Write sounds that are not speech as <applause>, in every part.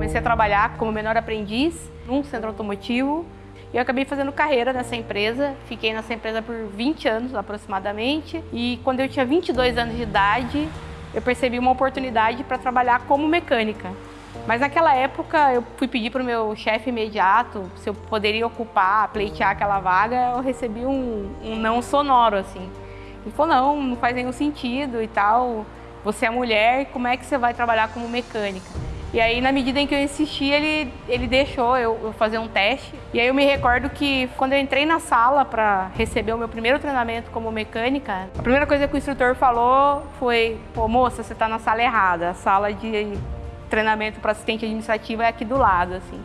comecei a trabalhar como menor aprendiz num centro automotivo e eu acabei fazendo carreira nessa empresa. Fiquei nessa empresa por 20 anos aproximadamente e quando eu tinha 22 anos de idade, eu percebi uma oportunidade para trabalhar como mecânica. Mas naquela época eu fui pedir para o meu chefe imediato se eu poderia ocupar, pleitear aquela vaga, eu recebi um, um não sonoro assim. Ele falou, não, não faz nenhum sentido e tal, você é mulher, como é que você vai trabalhar como mecânica? E aí, na medida em que eu insisti, ele, ele deixou eu, eu fazer um teste. E aí eu me recordo que quando eu entrei na sala para receber o meu primeiro treinamento como mecânica, a primeira coisa que o instrutor falou foi, pô, moça, você está na sala errada, a sala de treinamento para assistente administrativo é aqui do lado, assim.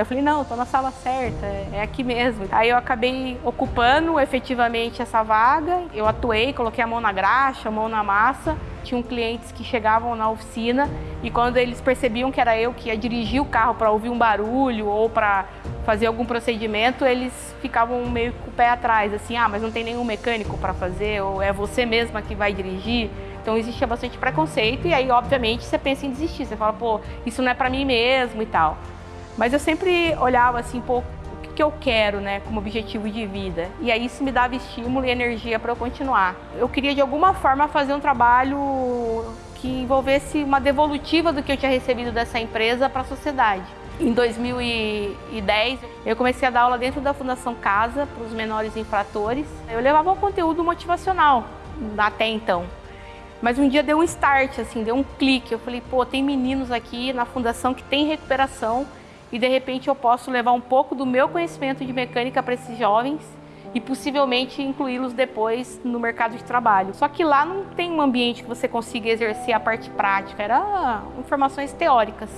Eu falei, não, estou na sala certa, é aqui mesmo. Aí eu acabei ocupando efetivamente essa vaga, eu atuei, coloquei a mão na graxa, a mão na massa. Tinham clientes que chegavam na oficina e quando eles percebiam que era eu que ia dirigir o carro para ouvir um barulho ou para fazer algum procedimento, eles ficavam meio com o pé atrás, assim, ah, mas não tem nenhum mecânico para fazer, ou é você mesma que vai dirigir. Então existia bastante preconceito e aí, obviamente, você pensa em desistir. Você fala, pô, isso não é para mim mesmo e tal. Mas eu sempre olhava assim, pô, o que eu quero, né, como objetivo de vida. E aí isso me dava estímulo e energia para eu continuar. Eu queria de alguma forma fazer um trabalho que envolvesse uma devolutiva do que eu tinha recebido dessa empresa para a sociedade. Em 2010, eu comecei a dar aula dentro da Fundação Casa para os menores infratores. Eu levava um conteúdo motivacional até então. Mas um dia deu um start, assim, deu um clique. Eu falei, pô, tem meninos aqui na fundação que tem recuperação e de repente eu posso levar um pouco do meu conhecimento de mecânica para esses jovens e possivelmente incluí-los depois no mercado de trabalho. Só que lá não tem um ambiente que você consiga exercer a parte prática, era informações teóricas.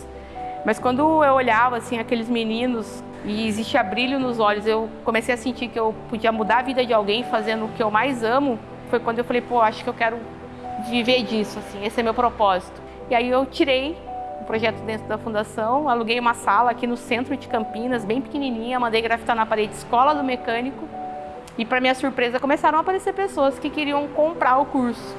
Mas quando eu olhava assim aqueles meninos e existia brilho nos olhos, eu comecei a sentir que eu podia mudar a vida de alguém fazendo o que eu mais amo. Foi quando eu falei, pô, acho que eu quero viver disso, assim, esse é meu propósito. E aí eu tirei o projeto dentro da fundação, aluguei uma sala aqui no centro de Campinas, bem pequenininha, mandei grafitar na parede Escola do Mecânico e para minha surpresa começaram a aparecer pessoas que queriam comprar o curso.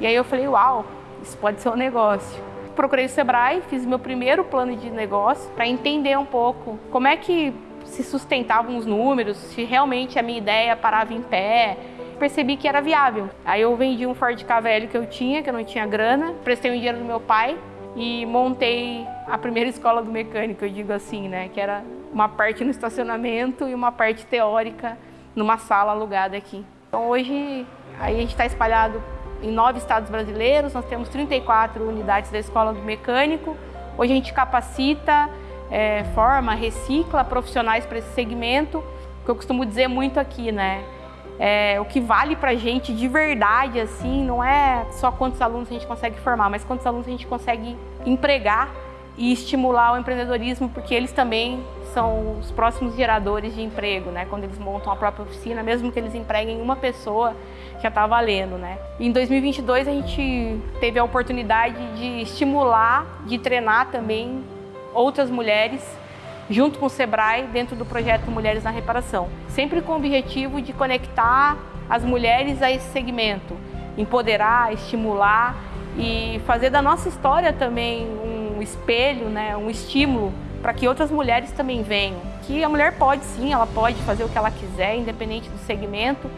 E aí eu falei, uau, isso pode ser um negócio. Procurei o Sebrae, fiz meu primeiro plano de negócio para entender um pouco como é que se sustentavam os números, se realmente a minha ideia parava em pé, percebi que era viável. Aí eu vendi um Ford Ka velho que eu tinha, que eu não tinha grana, prestei um dinheiro do meu pai e montei a primeira escola do mecânico, eu digo assim, né? Que era uma parte no estacionamento e uma parte teórica numa sala alugada aqui. Então hoje aí a gente está espalhado em nove estados brasileiros, nós temos 34 unidades da escola do mecânico. Hoje a gente capacita, é, forma, recicla profissionais para esse segmento, que eu costumo dizer muito aqui, né? É, o que vale para a gente de verdade, assim, não é só quantos alunos a gente consegue formar, mas quantos alunos a gente consegue empregar e estimular o empreendedorismo, porque eles também são os próximos geradores de emprego, né? Quando eles montam a própria oficina, mesmo que eles empreguem uma pessoa, já está valendo, né? Em 2022 a gente teve a oportunidade de estimular, de treinar também outras mulheres junto com o Sebrae, dentro do projeto Mulheres na Reparação. Sempre com o objetivo de conectar as mulheres a esse segmento, empoderar, estimular e fazer da nossa história também um espelho, né, um estímulo para que outras mulheres também venham. Que a mulher pode sim, ela pode fazer o que ela quiser, independente do segmento.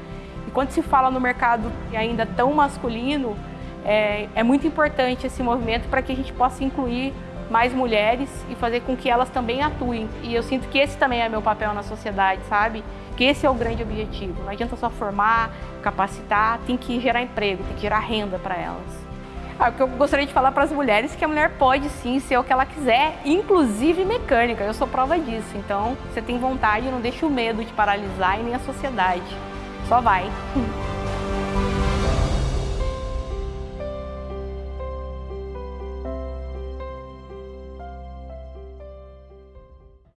E quando se fala no mercado ainda tão masculino, é, é muito importante esse movimento para que a gente possa incluir mais mulheres e fazer com que elas também atuem. E eu sinto que esse também é meu papel na sociedade, sabe? Que esse é o grande objetivo. Não adianta só formar, capacitar, tem que gerar emprego, tem que gerar renda para elas. Ah, o que eu gostaria de falar para as mulheres é que a mulher pode sim ser o que ela quiser, inclusive mecânica. Eu sou prova disso. Então, você tem vontade, não deixe o medo te paralisar e nem a sociedade. Só vai. <laughs>